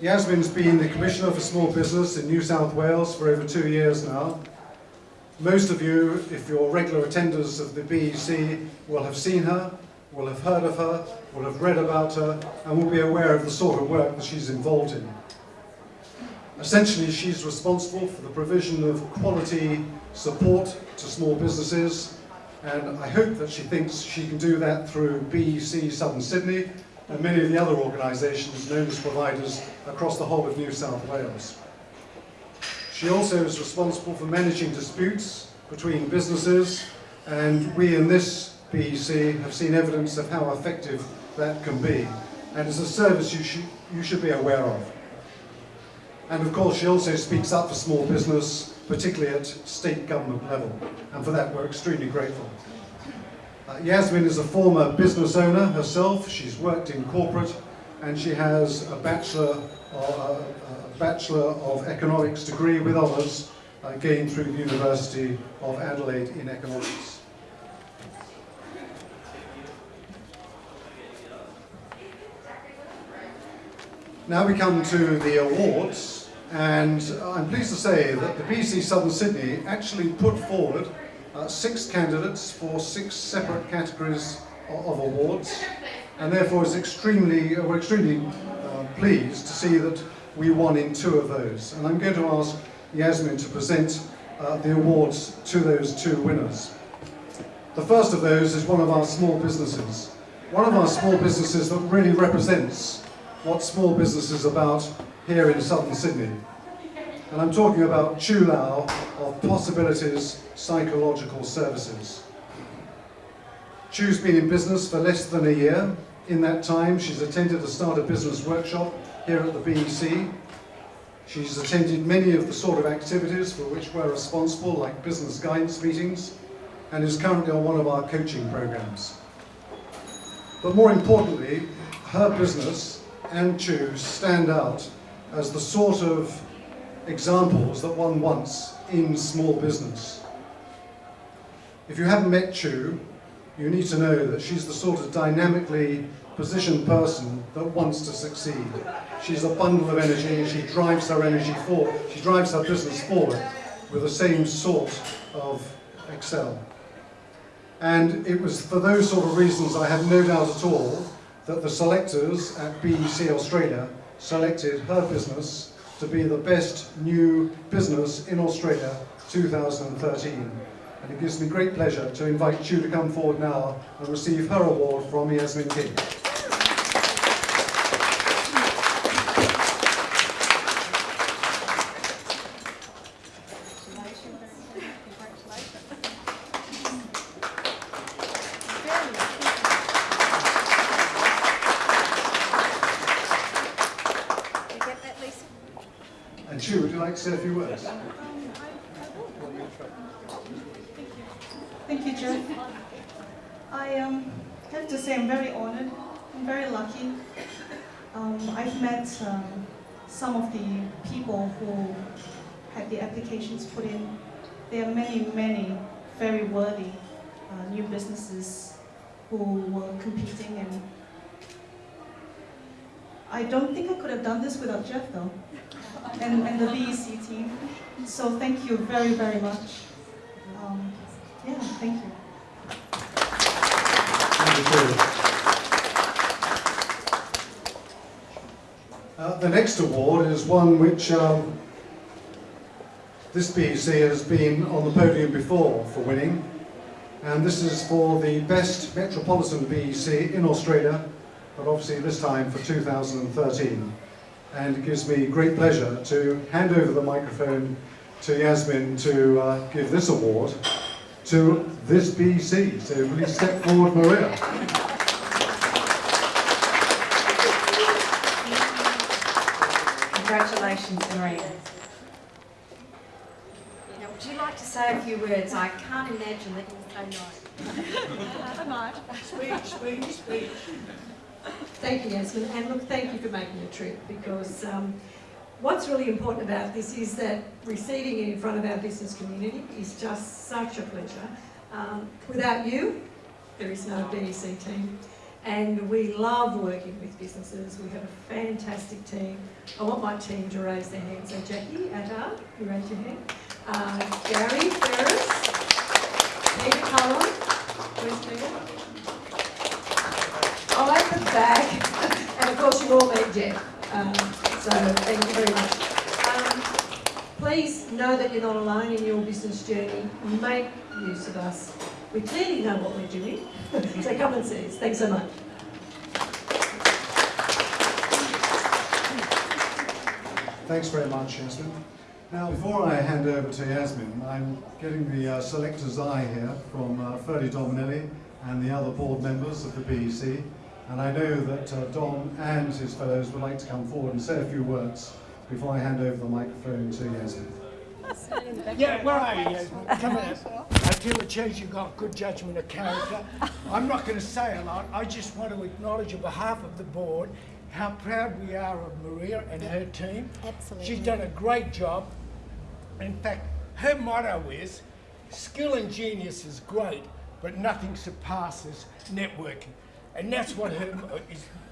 Yasmin's been the Commissioner for Small Business in New South Wales for over two years now. Most of you, if you're regular attenders of the BEC, will have seen her, will have heard of her, will have read about her, and will be aware of the sort of work that she's involved in. Essentially, she's responsible for the provision of quality support to small businesses, and I hope that she thinks she can do that through BEC Southern Sydney and many of the other organisations known as providers across the whole of New South Wales. She also is responsible for managing disputes between businesses, and we in this BEC have seen evidence of how effective that can be, and is a service you should, you should be aware of. And of course, she also speaks up for small business, particularly at state government level. And for that, we're extremely grateful. Uh, Yasmin is a former business owner herself. She's worked in corporate and she has a Bachelor, uh, a Bachelor of Economics degree with honours uh, gained through the University of Adelaide in Economics. Now we come to the awards. And I'm pleased to say that the BEC Southern Sydney actually put forward uh, six candidates for six separate categories of, awards. And therefore is extremely, uh, we're extremely uh, pleased to see that we won in two of those. And I'm going to ask Yasmin to present uh, the awards to those two winners. The first of those is one of our small businesses. One of our small businesses that really represents what small business is about here in southern Sydney. And I'm talking about Chu Lau of Possibilities Psychological Services. Chu's been in business for less than a year. In that time, she's attended a Start a Business workshop here at the BEC. She's attended many of the sort of activities for which we're responsible, like business guidance meetings, and is currently on one of our coaching programs. But more importantly, her business and Chu stand out as the sort of examples that one wants in small business. If you haven't met Chu, you need to know that she's the sort of dynamically positioned person that wants to succeed. She's a bundle of energy and she drives her energy forward, she drives her business forward with the same sort of excel. And it was for those sort of reasons I have no doubt at all that the selectors at BEC Australia selected her business to be the best new business in Australia 2013. And it gives me great pleasure to invite you to come forward now and receive her award from Yasmin King. Say a few words? Thank you, Jeff. I um, have to say I'm very honored. I'm very lucky. Um, I've met um, some of the people who had the applications put in. There are many, many very worthy uh, new businesses who were competing and I don't think I could have done this without Jeff though and, and the BEC team. So thank you very, very much. Um, yeah, thank you. Thank you. Uh, the next award is one which um, this BEC has been on the podium before for winning. And this is for the best Metropolitan BEC in Australia, but obviously this time for 2013 and it gives me great pleasure to hand over the microphone to Yasmin to uh, give this award to this BC. So please step forward, Maria. Congratulations, Maria. Now, would you like to say a few words? I can't imagine that you say no. I might. Speech, speech, speech. Thank you, Yasmin. And look, thank you for making the trip because um, what's really important about this is that receiving it in front of our business community is just such a pleasure. Um, without you, there is no BEC team. and we love working with businesses. We have a fantastic team. I want my team to raise their hands. So Jackie, Attar, you raise your hand. Uh, Gary Ferris, Peter Cullen, where's Peter? Back. And of course you all met Jeff. Um, so thank you very much. Um, please know that you're not alone in your business journey. Make use of us. We clearly know what we're doing. so come and see us. Thanks so much. Thanks very much, Yasmin. Now, before I hand over to Yasmin, I'm getting the uh, selector's eye here from uh, Ferdy Dominelli and the other board members of the BEC. And I know that uh, Dom and his fellows would like to come forward and say a few words before I hand over the microphone to Yasmin. Yeah, where are you, Yasmin? Come here. I feel it shows you've got good judgment of character. I'm not going to say a lot. I just want to acknowledge on behalf of the board how proud we are of Maria and her team. Absolutely. She's done a great job. In fact, her motto is, skill and genius is great, but nothing surpasses networking. And that's what her uh,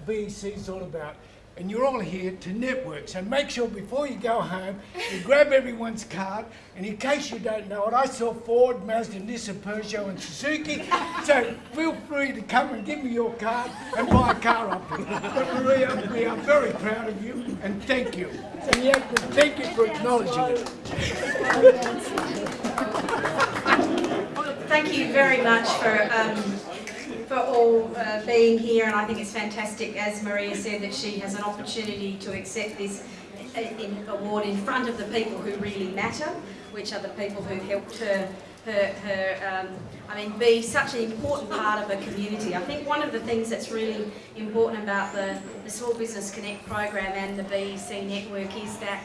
is, all about. And you're all here to network. So make sure before you go home, you grab everyone's card. And in case you don't know it, I saw Ford, Mazda, Nissan, Peugeot and Suzuki. So feel free to come and give me your card and buy a car off me. But Maria, we are very proud of you and thank you. And yeah, thank you for acknowledging it. Thank you very much for um, for all uh, being here, and I think it's fantastic, as Maria said, that she has an opportunity to accept this uh, in, award in front of the people who really matter, which are the people who helped her. Her, her um, I mean, be such an important part of a community. I think one of the things that's really important about the, the Small Business Connect program and the BEC network is that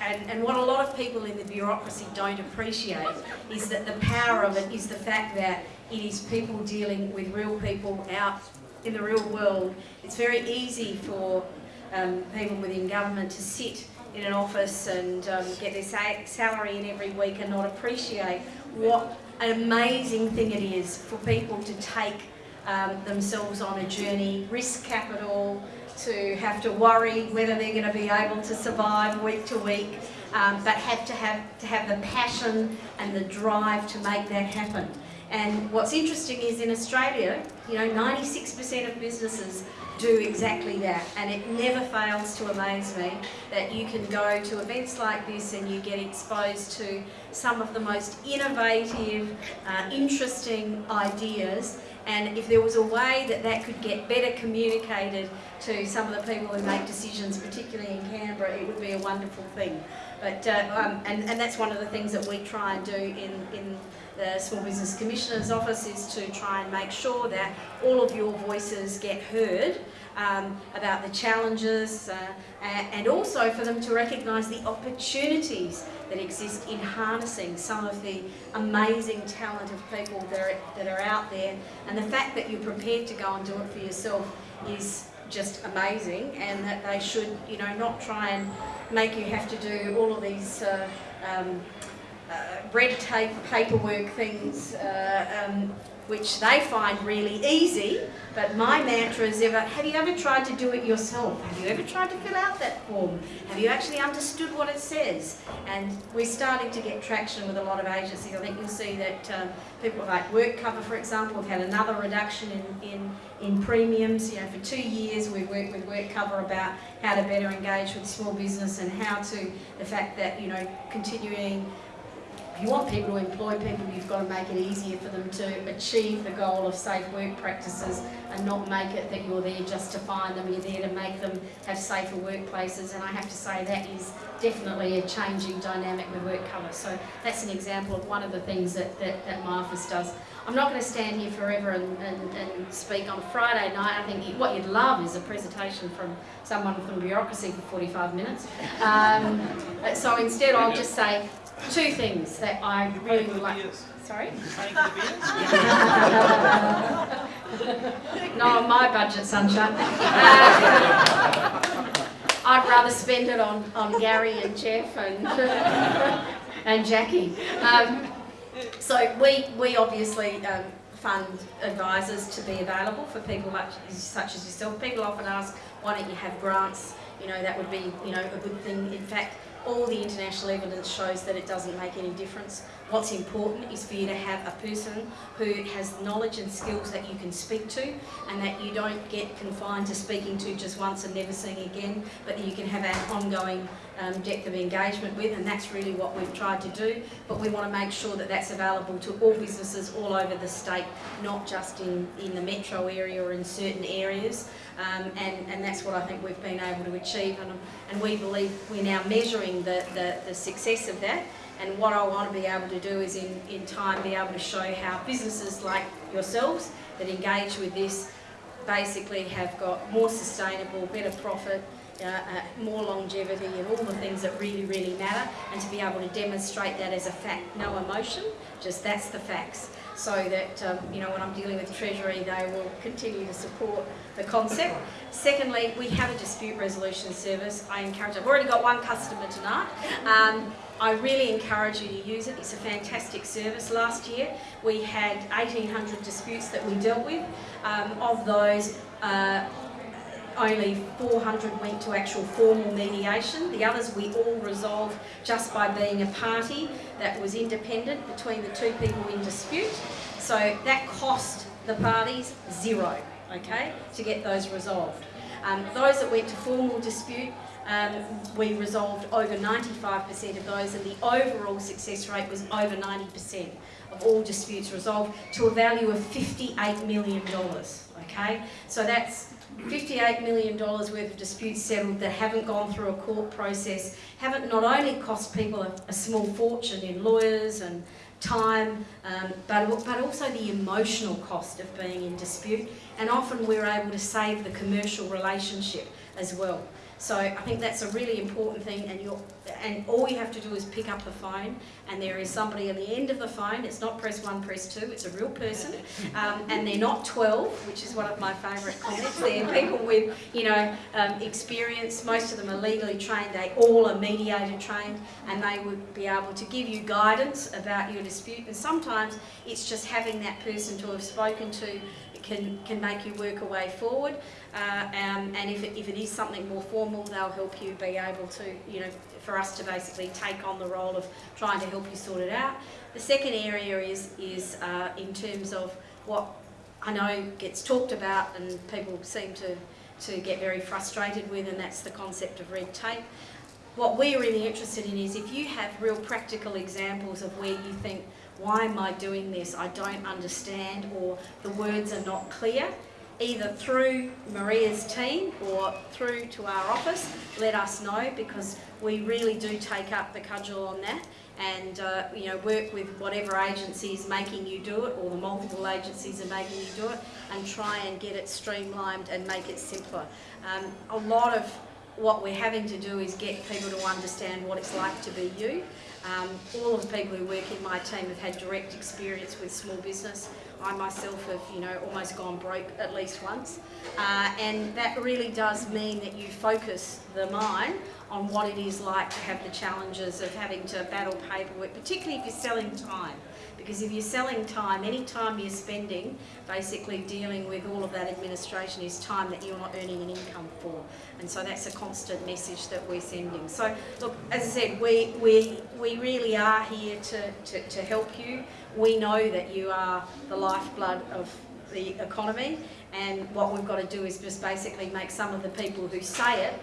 and, and what a lot of people in the bureaucracy don't appreciate is that the power of it is the fact that it is people dealing with real people out in the real world. It's very easy for um, people within government to sit in an office and um, get their sa- salary in every week and not appreciate what an amazing thing it is for people to take um, themselves on a journey, risk capital, to have to worry whether they're going to be able to survive week to week, um, but have to have to have the passion and the drive to make that happen. And what's interesting is in Australia, you know, 96% of businesses do exactly that, and it never fails to amaze me that you can go to events like this and you get exposed to some of the most innovative, uh, interesting ideas and if there was a way that that could get better communicated to some of the people who make decisions, particularly in Canberra, it would be a wonderful thing. But, uh, um, and, and that's one of the things that we try and do in, in the Small Business Commissioner's office is to try and make sure that all of your voices get heard um, about the challenges uh, and also for them to recognise the opportunities that exist in harnessing some of the amazing talent of people that are, that are out there. And the fact that you're prepared to go and do it for yourself is just amazing and that they should you know not try and make you have to do all of these uh, um, red tape paperwork things uh, um, which they find really easy but my mantra is ever have you ever tried to do it yourself? Have you ever tried to fill out that form? Have you actually understood what it says? And we're starting to get traction with a lot of agencies. I think you'll see that um, people like work cover for example have had another reduction in, in in premiums. You know for two years we've worked with work cover about how to better engage with small business and how to the fact that you know continuing you want people to employ people, you've got to make it easier for them to achieve the goal of safe work practices and not make it that you're there just to find them, you're there to make them have safer workplaces. And I have to say that is definitely a changing dynamic with work cover. So that's an example of one of the things that, that, that my office does. I'm not going to stand here forever and, and, and speak on Friday night. I think what you'd love is a presentation from someone from bureaucracy for 45 minutes. Um, so instead I'll just say two things that I really would like. Sorry? no, my budget, sunshine. Uh, I'd rather spend it on, on Gary and Jeff and, and Jackie. Um, so we, we obviously um, fund advisors to be available for people like, such as yourself. People often ask, why don't you have grants? You know, that would be, you know, a good thing. In fact, all the international evidence shows that it doesn't make any difference. What's important is for you to have a person who has knowledge and skills that you can speak to and that you don't get confined to speaking to just once and never seeing again, but that you can have an ongoing um, depth of engagement with and that's really what we've tried to do. But we want to make sure that that's available to all businesses all over the state, not just in, in the metro area or in certain areas. Um, and, and that's what I think we've been able to achieve and, and we believe we're now measuring the, the, the success of that and what I want to be able to do is in, in time be able to show how businesses like yourselves that engage with this basically have got more sustainable, better profit, uh, uh, more longevity and all the things that really, really matter and to be able to demonstrate that as a fact, no emotion, just that's the facts. So that, um, you know, when I'm dealing with Treasury, they will continue to support the concept. Secondly, we have a dispute resolution service. I encourage, I've already got one customer tonight. Um, I really encourage you to use it. It's a fantastic service. Last year we had 1,800 disputes that we dealt with. Um, of those, uh, only 400 went to actual formal mediation. The others we all resolved just by being a party that was independent between the two people in dispute. So that cost the parties zero, okay, to get those resolved. Um, those that went to formal dispute, um, we resolved over 95% of those and the overall success rate was over 90% of all disputes resolved to a value of $58 million, okay? So that's $58 million worth of disputes settled that haven't gone through a court process, haven't not only cost people a, a small fortune in lawyers and time, um, but, but also the emotional cost of being in dispute. And often we're able to save the commercial relationship as well. So I think that's a really important thing and, you're, and all you have to do is pick up the phone and there is somebody on the end of the phone, it's not press one, press two, it's a real person. Um, and they're not 12, which is one of my favourite comments, they're people with you know um, experience, most of them are legally trained, they all are mediator trained and they would be able to give you guidance about your dispute. And sometimes it's just having that person to have spoken to can, can make you work a way forward. Uh, um, and if it, if it is something more formal, they'll help you be able to, you know, for us to basically take on the role of trying to help you sort it out. The second area is, is uh, in terms of what I know gets talked about and people seem to, to get very frustrated with, and that's the concept of red tape. What we're really interested in is if you have real practical examples of where you think, why am I doing this? I don't understand, or the words are not clear either through Maria's team or through to our office, let us know because we really do take up the cudgel on that and uh, you know work with whatever agency is making you do it or the multiple agencies are making you do it and try and get it streamlined and make it simpler. Um, a lot of what we're having to do is get people to understand what it's like to be you. Um, all of the people who work in my team have had direct experience with small business. I myself have, you know, almost gone broke at least once. Uh, and that really does mean that you focus the mind on what it is like to have the challenges of having to battle paperwork, particularly if you're selling time. Because if you're selling time, any time you're spending basically dealing with all of that administration is time that you're not earning an income for. And so that's a constant message that we're sending. So look, as I said, we, we, we really are here to, to, to help you. We know that you are the lifeblood of the economy and what we've got to do is just basically make some of the people who say it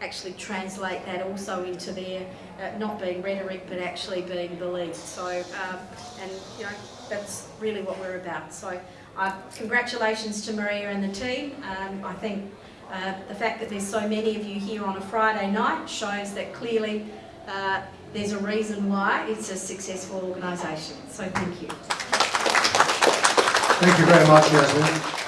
actually translate that also into their uh, not being rhetoric but actually being believed. So, um, and you know, that's really what we're about. So, uh, congratulations to Maria and the team. Um, I think uh, the fact that there's so many of you here on a Friday night shows that clearly uh, there's a reason why it's a successful organisation. So, thank you. Thank you very much, Yasmin.